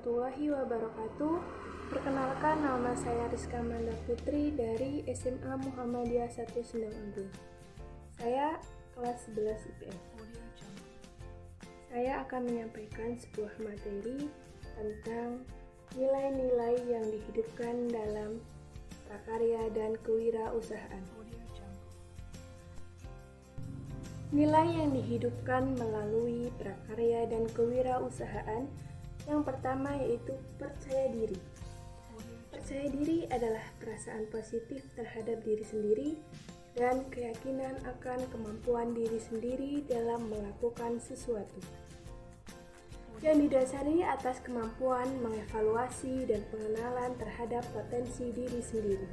warahmatullahi wabarakatuh. Perkenalkan nama saya Rizka Manda Putri dari SMA Muhammadiyah 1 Sendang Agung. Saya kelas 11 IPS. Saya akan menyampaikan sebuah materi tentang nilai-nilai yang dihidupkan dalam prakarya dan kewirausahaan. Nilai yang dihidupkan melalui prakarya dan kewirausahaan yang pertama yaitu percaya diri. Percaya diri adalah perasaan positif terhadap diri sendiri dan keyakinan akan kemampuan diri sendiri dalam melakukan sesuatu. Yang didasari atas kemampuan mengevaluasi dan pengenalan terhadap potensi diri sendiri.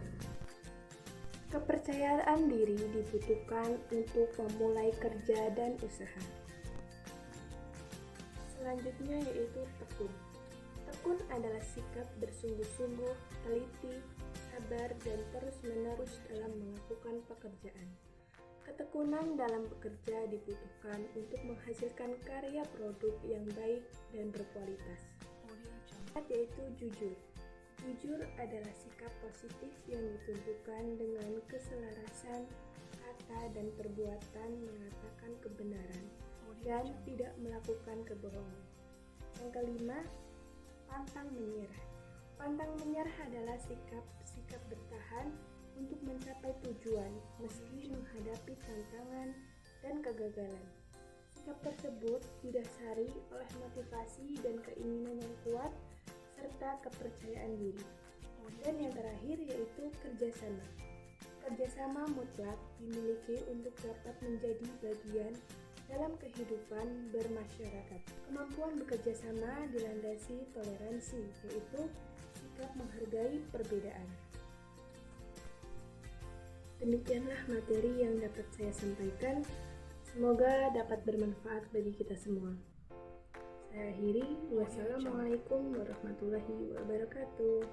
Kepercayaan diri dibutuhkan untuk memulai kerja dan usaha. Selanjutnya yaitu tekun. Tekun adalah sikap bersungguh-sungguh, teliti, sabar, dan terus-menerus dalam melakukan pekerjaan. Ketekunan dalam bekerja dibutuhkan untuk menghasilkan karya produk yang baik dan berkualitas. Yaitu jujur. Jujur adalah sikap positif yang ditunjukkan dengan keselarasan kata dan perbuatan mengatakan kebenaran dan tidak melakukan kebohongan. Yang kelima, pantang menyerah. Pantang menyerah adalah sikap-sikap bertahan untuk mencapai tujuan meski menghadapi tantangan dan kegagalan. Sikap tersebut didasari oleh motivasi dan keinginan yang kuat serta kepercayaan diri. Dan yang terakhir yaitu kerjasama. Kerjasama mutlak dimiliki untuk dapat menjadi bagian dalam kehidupan bermasyarakat. Kemampuan bekerja sama dilandasi toleransi, yaitu sikap menghargai perbedaan. Demikianlah materi yang dapat saya sampaikan. Semoga dapat bermanfaat bagi kita semua. Saya akhiri. Wassalamualaikum warahmatullahi wabarakatuh.